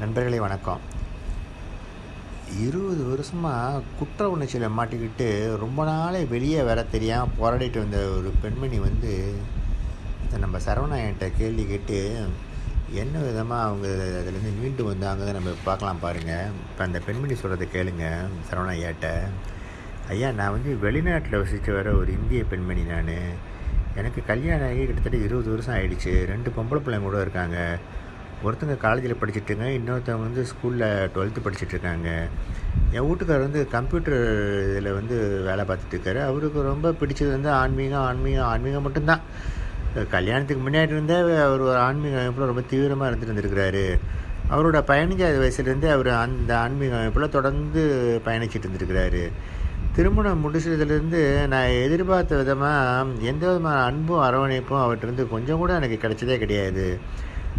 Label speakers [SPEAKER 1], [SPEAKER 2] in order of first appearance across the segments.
[SPEAKER 1] நண்பர்களே வணக்கம். இருபது வருஷமாக குற்ற உணர்ச்சியில் மாட்டிக்கிட்டு ரொம்ப நாளே வெளியே வர தெரியாமல் போராடிட்டு வந்த ஒரு பெண்மணி வந்து இதை நம்ம சரவணாயன்ட்ட கேள்வி கேட்டு என்ன விதமாக அவங்க அதுலேருந்து மீண்டு வந்தாங்க நம்ம பார்க்கலாம் பாருங்கள் இப்போ அந்த பெண்மணி சொல்கிறத கேளுங்க சரவணா ஐயாட்ட ஐயா நான் வந்து வெளிநாட்டில் வசித்து வர ஒரு இந்திய பெண்மணி நான். எனக்கு கல்யாணம் ஆகி கிட்டத்தட்ட இருபது வருஷம் ஆயிடுச்சு. ரெண்டு பொம்பளை பிள்ளைங்க கூட இருக்காங்க. ஒருத்தங்க காலேஜில் படிச்சுட்டுங்க இன்னொருத்தவங்க வந்து ஸ்கூலில் டுவெல்த்து படிச்சுட்ருக்காங்க என் வீட்டுக்கார் வந்து கம்ப்யூட்டர் இதில் வந்து வேலை பார்த்துட்டு இருக்காரு அவருக்கு ரொம்ப பிடிச்சது வந்து ஆன்மீகம் ஆன்மீகம் ஆன்மீகம் மட்டும்தான். கல்யாணத்துக்கு முன்னாடி இருந்தே அவர் ஒரு ஆன்மீக அமைப்பில் ரொம்ப தீவிரமாக இருந்துட்டு இருந்திருக்கிறாரு. அவரோட பதினஞ்சாவது வயசுலேருந்தே அவர் அந்த ஆன்மீக அமைப்பில் தொடர்ந்து பயணிச்சிட்டு இருந்திருக்கிறாரு. திருமணம் முடிச்சதுலேருந்து நான் எதிர்பார்த்த விதமாக எந்த விதமான அன்பும் அரவணைப்பும் அவர்கிட்ட கொஞ்சம் கூட எனக்கு கிடைச்சதே கிடையாது.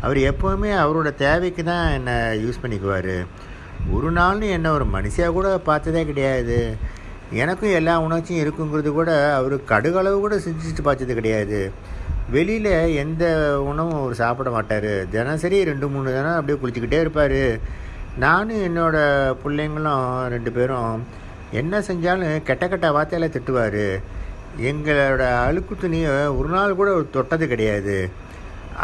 [SPEAKER 1] அவர் எப்போவுமே அவரோட தேவைக்கு தான் என்னை யூஸ் பண்ணிக்குவார். ஒரு நாள்னு என்னை ஒரு மனுஷியாக கூட பார்த்ததே கிடையாது. எனக்கும் எல்லா உணர்ச்சியும் இருக்குங்கிறது கூட அவர் கடுகளவு கூட சிந்திச்சுட்டு பார்த்தது கிடையாது. வெளியில் எந்த உணவும் அவர் சாப்பிட மாட்டார். தினசரி ரெண்டு மூணு தினம் அப்படியே குளிச்சுக்கிட்டே இருப்பார். நானும் என்னோடய பிள்ளைங்களும் ரெண்டு பேரும் என்ன செஞ்சாலும் கெட்ட கெட்ட வார்த்தையில் திட்டுவார். எங்களோட அழுக்கு துணியை ஒரு நாள் கூட தொட்டது கிடையாது.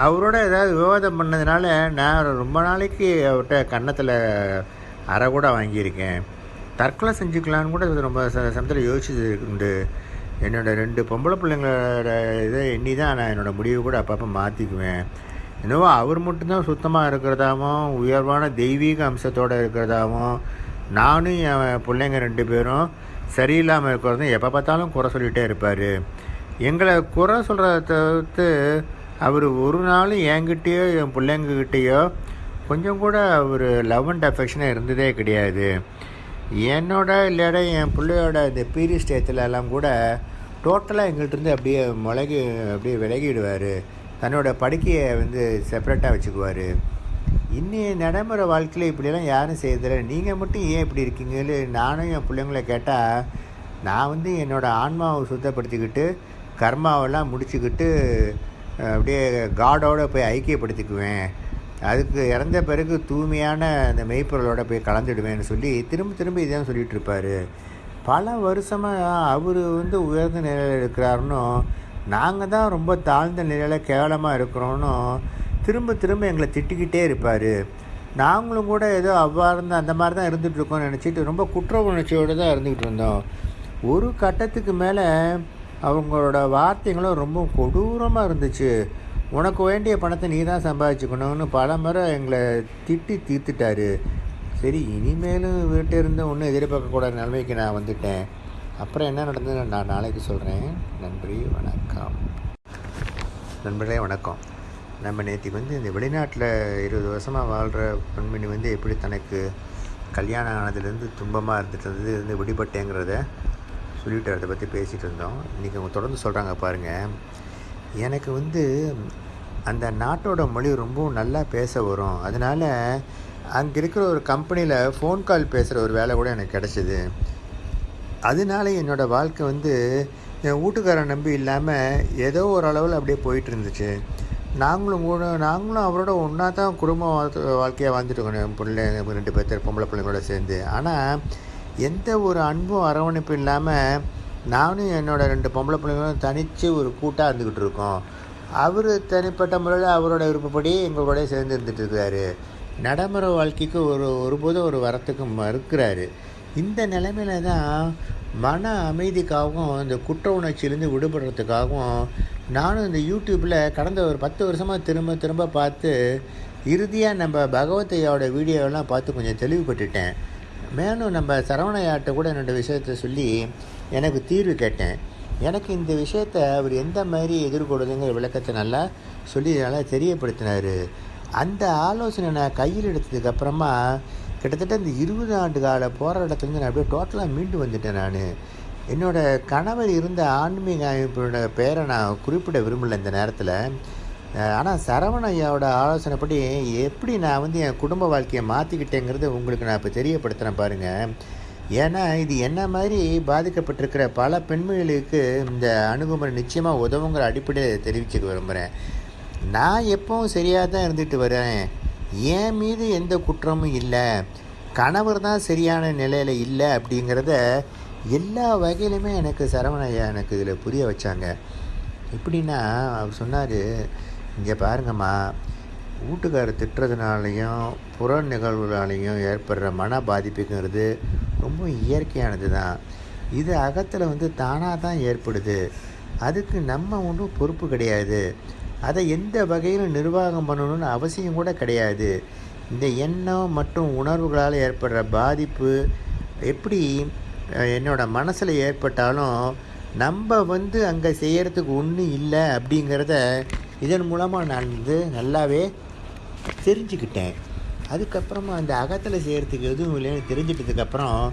[SPEAKER 1] அவரோட ஏதாவது விவாதம் பண்ணதுனால நான் ரொம்ப நாளைக்கு அவர்கிட்ட கன்னத்தில் அரை கூட வாங்கியிருக்கேன். தற்கொலை செஞ்சுக்கலான்னு கூட ரொம்ப ச சமயத்தில் யோசிச்சது உண்டு என்னோடய ரெண்டு பொம்பளை பிள்ளைங்களோட இதை எண்ணி தான் நான் என்னோடய முடிவு கூட அப்பப்போ மாற்றிக்குவேன் என்னவோ அவர் மட்டும்தான் சுத்தமாக இருக்கிறதாவும் உயர்வான தெய்வீக அம்சத்தோடு இருக்கிறதாவும் நானும் என் பிள்ளைங்க ரெண்டு பேரும் சரியில்லாமல் இருக்கிறதும் எப்போ பார்த்தாலும் குறை சொல்லிகிட்டே இருப்பார். எங்களை குறை சொல்கிறத தவிர்த்து அவர் ஒரு நாளும் என்கிட்டயோ என் பிள்ளைங்கக்கிட்டேயோ கொஞ்சம் கூட அவர் லவ் அண்ட் அஃபெக்ஷனாக இருந்ததே கிடையாது. என்னோட இல்லையோட என் பிள்ளையோட இந்த பீரியட் ஸ்டேத்தில் கூட டோட்டலாக எங்கள்கிட்டருந்து அப்படியே முளகி அப்படியே விலகிடுவார். தன்னோட படுக்கையை வந்து செப்பரேட்டாக வச்சுக்குவார். இன்னைய நடைமுறை வாழ்க்கையில் இப்படியெல்லாம் யாரும் செய்யறதில்ல. நீங்கள் மட்டும் ஏன் இப்படி இருக்கீங்கன்னு நானும் என் பிள்ளைங்கள கேட்டால் நான் வந்து என்னோடய ஆன்மாவை சுத்தப்படுத்திக்கிட்டு கர்மாவெல்லாம் முடிச்சுக்கிட்டு அப்படியே காடோடு போய் ஐக்கியப்படுத்திக்குவேன். அதுக்கு இறந்த பிறகு தூய்மையான அந்த மெய்ப்பொருளோட போய் கலந்துடுவேன்னு சொல்லி திரும்ப திரும்ப இதான் சொல்லிகிட்டு இருப்பார். பல வருஷமாக அவர் வந்து உயர்ந்த நிலையில் இருக்கிறாருன்னும் நாங்கள் தான் ரொம்ப தாழ்ந்த நிலையில் கேவலமாக இருக்கிறோன்னு திரும்ப திரும்ப எங்களை திட்டிக்கிட்டே இருப்பார். நாங்களும் கூட ஏதோ அவ்வாறு இருந்தால் அந்த மாதிரி தான் இருந்துகிட்டு இருக்கோம்னு நினச்சிட்டு ரொம்ப குற்ற உணர்ச்சியோடு தான் இருந்துக்கிட்டு இருந்தோம். ஒரு கட்டத்துக்கு மேலே அவங்களோட வார்த்தைகளும் ரொம்ப கொடூரமாக இருந்துச்சு. உனக்கு வேண்டிய பணத்தை நீ தான் சம்பாதிச்சுக்கணும்னு பல முறை எங்களை திட்டி தீர்த்துட்டாரு. சரி இனிமேலும் வீட்டை இருந்து ஒன்றும் எதிர்பார்க்கக்கூடாத நிலைமைக்கு நான் வந்துட்டேன். அப்புறம் என்ன நடந்ததுன்னு நான் நாளைக்கு சொல்கிறேன் நன்றி வணக்கம். நண்பர்களே வணக்கம். நம்ம நேற்றுக்கு வந்து இந்த வெளிநாட்டில் இருபது வருஷமாக வாழ்கிற பெண்மணி வந்து எப்படி தனக்கு கல்யாணம் ஆனதுலேருந்து துன்பமாக இருந்துட்டு இருந்தது இருந்து விடுபட்டேங்கிறத சொல்லிட்டு அதை பற்றி பேசிகிட்டு இருந்தோம் இன்றைக்கி அவங்க தொடர்ந்து சொல்கிறாங்க பாருங்கள் எனக்கு வந்து அந்த நாட்டோட மொழி ரொம்பவும் நல்லா பேச வரும். அதனால் அங்கே இருக்கிற ஒரு கம்பெனியில் ஃபோன் கால் பேசுகிற ஒரு வேலை கூட எனக்கு கிடச்சிது. அதனால என்னோடய வாழ்க்கை வந்து என் வீட்டுக்காரன் நம்பி இல்லாமல் ஏதோ ஓரளவில் அப்படியே போயிட்டு இருந்துச்சு. நாங்களும் கூட நாங்களும் அவரோட ஒன்றா தான் குடும்ப வாழ்க்கையாக வாழ்ந்துட்டு இருக்கோம். என் பிள்ளை ரெண்டு பேர்த்து பொம்பளை பிள்ளைங்களோட சேர்ந்து. ஆனால் எந்த ஒரு அன்பும் அரவணைப்பும் இல்லாமல் நானும் என்னோடய ரெண்டு பொம்பளை பிள்ளைங்களும் தனித்து ஒரு கூட்டாக இருந்துக்கிட்டு இருக்கோம். அவர் தனிப்பட்ட முறையில் அவரோட விருப்பப்படி எங்களோட சேர்ந்து இருந்துகிட்ருக்காரு நடைமுறை வாழ்க்கைக்கு ஒரு ஒருபோதும் ஒரு வரத்துக்கு மறுக்கிறாரு. இந்த நிலைமையில தான் மன அமைதிக்காகவும் இந்த குற்ற உணர்ச்சியிலேருந்து விடுபடுறதுக்காகவும் நானும் இந்த யூடியூப்பில் கடந்த ஒரு பத்து வருஷமாக திரும்ப திரும்ப பார்த்து இறுதியாக நம்ம பகவத்தையாவோட வீடியோவெல்லாம் பார்த்து கொஞ்சம் தெளிவுபட்டுட்டேன். மேலும் நம்ம சரவணையாட்ட கூட என்னோடய விஷயத்த சொல்லி எனக்கு தீர்வு கேட்டேன். எனக்கு இந்த விஷயத்தை அவர் எந்த மாதிரி எதிர்கொள்ளுதுங்கிற விளக்கத்தை நல்லா சொல்லி நல்லா தெரியப்படுத்தினார். அந்த ஆலோசனை நான் கையில் எடுத்ததுக்கப்புறமா கிட்டத்தட்ட இந்த இருபது ஆண்டு கால போராட்டத்துலேருந்து நான் அப்படியே டோட்டலாக மீண்டு வந்துட்டேன் நான். என்னோடய கணவர் இருந்த ஆன்மீக அமைப்பினோட பெயரை நான் குறிப்பிட விரும்பலை இந்த நேரத்தில். ஆனால் சரவண ஐயாவோட ஆலோசனைப்படி எப்படி நான் வந்து என் குடும்ப வாழ்க்கையை மாற்றிக்கிட்டேங்கிறத உங்களுக்கு நான் இப்போ தெரியப்படுத்துகிறேன் பாருங்கள் ஏன்னா இது என்ன மாதிரி பாதிக்கப்பட்டிருக்கிற பல பெண்மணிகளுக்கு இந்த அணுகுமுறை நிச்சயமாக உதவுங்கிற அடிப்படையில் தெரிவிச்சுக்க விரும்புகிறேன் நான் எப்பவும் சரியாக தான் இருந்துட்டு வரேன். என் மீது எந்த குற்றமும் இல்லை. கணவர் தான் சரியான நிலையில் இல்லை அப்படிங்கிறத எல்லா வகையிலுமே எனக்கு சரவணையா எனக்கு இதில் புரிய வச்சாங்க. எப்படின்னா அவர் சொன்னார் இங்கே பாருங்கம்மா. வீட்டுக்காரர் திட்டுறதுனாலையும் புற நிகழ்வுகளாலையும் ஏற்படுற மன பாதிப்புங்கிறது ரொம்ப இயற்கையானது தான் இது அகத்தில் வந்து தானாக தான் ஏற்படுது. அதுக்கு நம்ம ஒன்றும் பொறுப்பு கிடையாது. அதை எந்த வகையில் நிர்வாகம் பண்ணணும்னு அவசியம் கூட கிடையாது. இந்த எண்ணம் மற்றும் உணர்வுகளால் ஏற்படுற பாதிப்பு எப்படி என்னோடய மனசில் ஏற்பட்டாலும் நம்ம வந்து அங்கே செய்கிறதுக்கு ஒன்றும் இல்லை அப்படிங்கிறத இதன் மூலமாக நான் வந்து நல்லாவே தெரிஞ்சுக்கிட்டேன். அதுக்கப்புறமா அந்த அகத்தில் செய்கிறதுக்கு எதுவும் இல்லைன்னு தெரிஞ்சிட்டதுக்கப்புறம்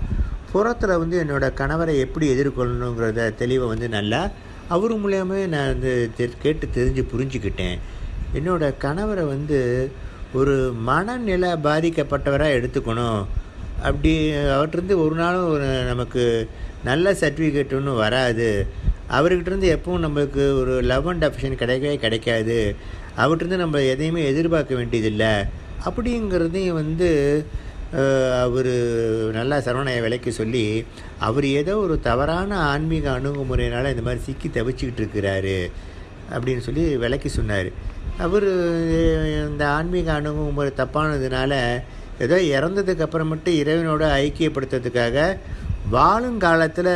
[SPEAKER 1] புறத்தில் வந்து என்னோடய கணவரை எப்படி எதிர்கொள்ளணுங்கிறத தெளிவை வந்து நல்லா அவர் மூலியமே நான் வந்து தெ- கேட்டு தெரிஞ்சு புரிஞ்சுக்கிட்டேன். என்னோடய கணவரை வந்து ஒரு மனநிலை பாதிக்கப்பட்டவராக எடுத்துக்கணும். அப்படி அவர்கிட்ட ஒரு நாளும் ஒரு நமக்கு நல்ல சர்டிஃபிகேட் ஒன்றும் வராது. அவர்கிட்டருந்து எப்பவும் நம்மளுக்கு ஒரு லவ் அண்ட் அஃபெக்ஷன் கிடைக்கவே கிடைக்காது. அவர்கிட்டருந்து நம்ம எதையுமே எதிர்பார்க்க வேண்டியதில்லை. அப்படிங்கிறதையும் வந்து அவர் நல்லா சரவணைய விலைக்கு சொல்லி அவர் ஏதோ ஒரு தவறான ஆன்மீக அணுகுமுறையினால் இந்த மாதிரி சிக்கி தவிச்சிக்கிட்டு இருக்கிறாரு அப்படின்னு சொல்லி விலைக்கு சொன்னார். அவர் இந்த ஆன்மீக அணுகுமுறை தப்பானதுனால ஏதோ இறந்ததுக்கு அப்புறம் மட்டும் இறைவனோட ஐக்கியப்படுத்துறதுக்காக வாழும் காலத்தில்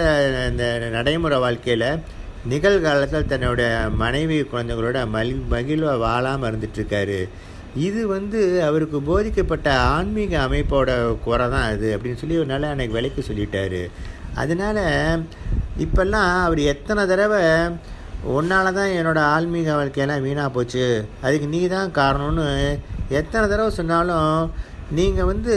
[SPEAKER 1] இந்த நடைமுறை வாழ்க்கையில் நிகழ்காலத்தில் தன்னுடைய மனைவி குழந்தைங்களோட மகி மகிழ்வாக வாழாமல் இருந்துட்டுருக்காரு இது வந்து அவருக்கு போதிக்கப்பட்ட ஆன்மீக அமைப்போட குறை தான் அது அப்படின்னு சொல்லி ஒரு நாள் அன்னைக்கு விலைக்கு சொல்லிட்டாரு. அதனால் இப்போல்லாம் அவர் எத்தனை தடவை உன்னால தான் என்னோடய ஆன்மீக வாழ்க்கையெல்லாம் வீணாக போச்சு அதுக்கு நீ தான் காரணம்னு எத்தனை தடவை சொன்னாலும் நீங்கள் வந்து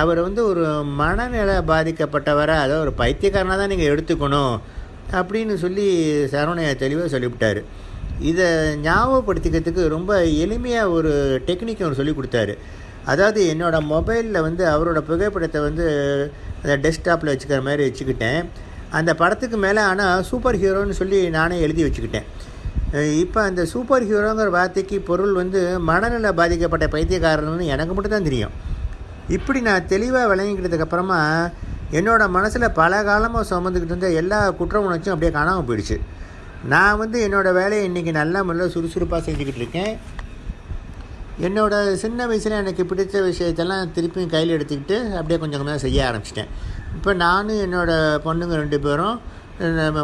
[SPEAKER 1] அவர் வந்து ஒரு மனநிலை பாதிக்கப்பட்டவரை அதாவது ஒரு பைத்தியக்காரனாக தான் நீங்கள் எடுத்துக்கணும் அப்படின்னு சொல்லி சரவணையா தெளிவாக சொல்லிவிட்டார். இதை ஞாபகப்படுத்திக்கிறதுக்கு ரொம்ப எளிமையாக ஒரு டெக்னிக் அவர் சொல்லி கொடுத்தாரு. அதாவது என்னோடய மொபைலில் வந்து அவரோட புகைப்படத்தை வந்து அந்த டெஸ்க்டாப்பில் வச்சுக்கிற மாதிரி வச்சுக்கிட்டேன். அந்த படத்துக்கு மேலே ஆனால் சூப்பர் ஹீரோன்னு சொல்லி நானே எழுதி வச்சுக்கிட்டேன். இப்போ அந்த சூப்பர் ஹீரோங்கிற வார்த்தைக்கு பொருள் வந்து மனநல பாதிக்கப்பட்ட பைத்தியக்காரன்னு எனக்கு மட்டும் தான் தெரியும். இப்படி நான் தெளிவாக விளங்கிக்கிட்டதுக்கப்புறமா என்னோடய மனசில் பல காலமாக சுமந்துக்கிட்டு இருந்த எல்லா குற்ற உணர்ச்சியும் அப்படியே காணாமல் போயிடுச்சு. நான் வந்து என்னோடய வேலையை இன்றைக்கி நல்லா முறையில் சுறுசுறுப்பாக செஞ்சுக்கிட்டு இருக்கேன். என்னோடய சின்ன வயசில் எனக்கு பிடிச்ச விஷயத்தெல்லாம் திருப்பியும் கையில் எடுத்துக்கிட்டு அப்படியே கொஞ்சம் கொஞ்சமாக செய்ய ஆரம்பிச்சிட்டேன். இப்போ நானும் என்னோடய பொண்ணுங்க ரெண்டு பேரும்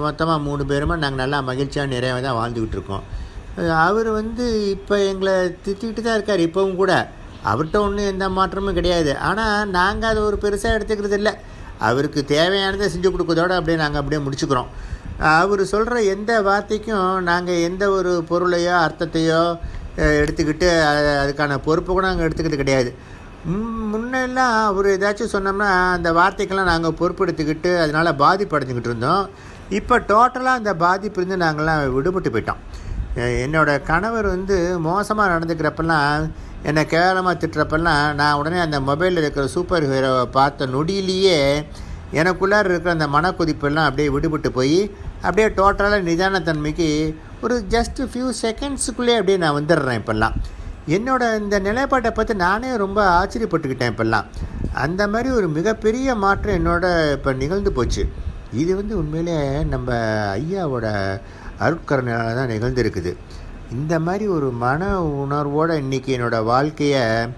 [SPEAKER 1] மொத்தமாக மூணு பேருமா நாங்கள் நல்லா மகிழ்ச்சியாக நிறையவே தான் வாழ்ந்துக்கிட்டு இருக்கோம். அவர் வந்து இப்போ எங்களை திட்டிகிட்டு தான் இருக்கார் இப்போவும் கூட. அவர்கிட்ட ஒன்றும் எந்த மாற்றமும் கிடையாது. ஆனால் நாங்கள் அதை ஒரு பெருசாக எடுத்துக்கிறது இல்லை. அவருக்கு தேவையானதை செஞ்சு கொடுக்கறதோட அப்படியே நாங்கள் அப்படியே முடிச்சுக்கிறோம். அவர் சொல்கிற எந்த வார்த்தைக்கும் நாங்கள் எந்த ஒரு பொருளையோ அர்த்தத்தையோ எடுத்துக்கிட்டு அதுக்கான பொறுப்பு கூட நாங்கள் எடுத்துக்கிட்டு கிடையாது. முன்னெல்லாம் அவர் ஏதாச்சும் சொன்னோம்னா அந்த வார்த்தைக்கெல்லாம் நாங்கள் பொறுப்பெடுத்துக்கிட்டு அதனால் பாதிப்படைஞ்சிக்கிட்டு இருந்தோம். இப்போ டோட்டலாக அந்த பாதிப்புலேருந்து நாங்கள்லாம் விடுபட்டு போயிட்டோம். என்னோடய என்னோட கணவர் வந்து மோசமாக நடந்துக்கிறப்பெல்லாம் என்னை கேவலமாக திட்டுறப்பெல்லாம் நான் உடனே அந்த மொபைலில் இருக்கிற சூப்பர் ஹீரோவை பார்த்த நொடியிலேயே எனக்குள்ளார இருக்கிற அந்த மனக்கொதிப்பெல்லாம் அப்படியே விடுபட்டு போய் அப்படியே டோட்டலாக நிதானத்தன்மைக்கு ஒரு ஜஸ்ட் ஃபியூ செகண்ட்ஸுக்குள்ளேயே அப்படியே நான் வந்துடுறேன் இப்போல்லாம். என்னோட இந்த நிலைப்பாட்டை பார்த்து நானே ரொம்ப ஆச்சரியப்பட்டுக்கிட்டேன் இப்போல்லாம். அந்த மாதிரி ஒரு மிகப்பெரிய மாற்றம் என்னோட இப்போ நிகழ்ந்து போச்சு. இது வந்து உண்மையிலே நம்ம ஐயாவோட அருட்கரனால தான் நிகழ்ந்திருக்குது. இந்த மாதிரி ஒரு மன உணர்வோடு இன்றைக்கி என்னோடய வாழ்க்கையை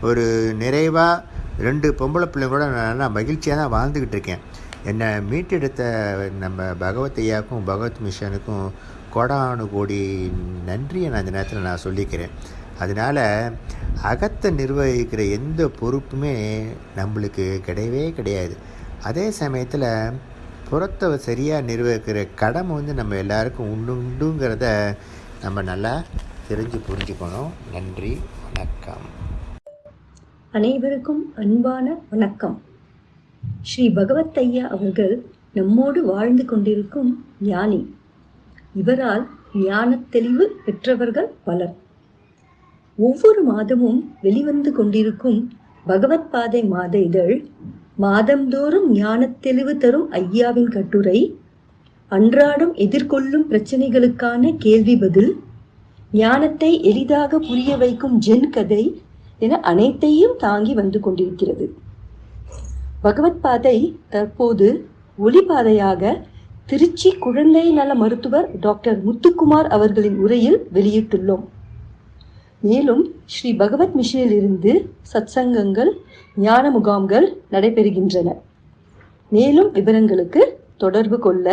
[SPEAKER 1] ஒரு நிறைவாக ரெண்டு பொம்பளை பிள்ளைங்களோட நான் நல்லா மகிழ்ச்சியாக தான் வாழ்ந்துக்கிட்டு இருக்கேன். என்னை மீட்டெடுத்த நம்ம பகவத் ஐயாவுக்கும் பகவத் மிஷனுக்கும் கோடானு கோடி நன்றியை நான் இந்த நேரத்தில் நான் சொல்லிக்கிறேன். அதனால் அகத்தை நிர்வகிக்கிற எந்த பொறுப்புமே நம்மளுக்கு கிடையவே கிடையாது. அதே சமயத்தில் புறத்தை சரியாக நிர்வகிக்கிற கடமை வந்து நம்ம எல்லாருக்கும் உண்டு உண்டுங்கிறத நம்ம நல்லா தெரிஞ்சு புரிஞ்சுக்கணும். நன்றி வணக்கம்.
[SPEAKER 2] அனைவருக்கும் அன்பான வணக்கம். ஸ்ரீ பகவத் ஐயா அவர்கள் நம்மோடு வாழ்ந்து கொண்டிருக்கும் ஞானி. இவரால் ஞான தெளிவு பெற்றவர்கள் பலர். ஒவ்வொரு மாதமும் வெளிவந்து கொண்டிருக்கும் பகவத் பாதை மாத இதழ் மாதந்தோறும் ஞானத் தெளிவு தரும் ஐயாவின் கட்டுரை அன்றாடம் எதிர்கொள்ளும் பிரச்சனைகளுக்கான கேள்வி பதில் ஞானத்தை எளிதாக புரிய வைக்கும் ஜென் கதை என அனைத்தையும் தாங்கி வந்து கொண்டிருக்கிறது. பகவத் பாதை தற்போது ஒளிபாதையாக திருச்சி குழந்தை நல மருத்துவர் டாக்டர் முத்துக்குமார் அவர்களின் உரையில் வெளியிட்டுள்ளோம். மேலும் ஸ்ரீ பகவத் மிஷனிலிருந்து சத்சங்கங்கள் ஞான முகாம்கள் நடைபெறுகின்றன. மேலும் விவரங்களுக்கு தொடர்பு கொள்ள